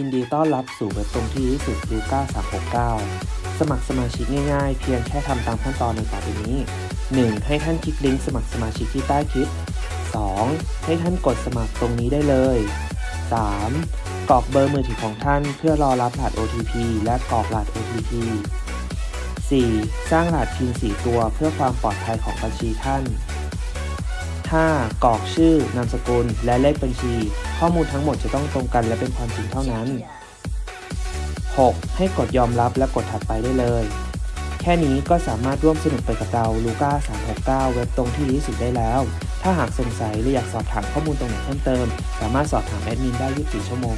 ยินดีต้อนรับสู่เว็บตรงที่ที่สุดลูก้า369 สมัครสมาชิกง่ายๆ เพียงแค่ทำตามขั้นตอนในต่อไปนี้ 1. ให้ท่านคลิกลิงก์สมัครสมาชิกที่ใต้คลิป 2. ให้ท่านกดสมัครตรงนี้ได้เลย 3. กรอกเบอร์มือถือของท่านเพื่อรอรับรหัส OTP และกรอกรหัส OTP 4. สร้างรหัสพิน4ตัวเพื่อความปลอดภัยของบัญชีท่าน 5. กรอกชื่อนามสกุลและเลขบัญชี ข้อมูลทั้งหมดจะต้องตรงกันและเป็นความจริงเท่านั้น 6. ให้กดยอมรับและกดถัดไปได้เลย แค่นี้ก็สามารถร่วมสนุกไปกับเราลูก้า369 เว็บตรงที่ดีที่สุดได้แล้ว ถ้าหากสงสัยหรืออยากสอบถามข้อมูลตรงไหนเพิ่มเติม สามารถสอบถามแอดมินได้ 24 ชั่วโมง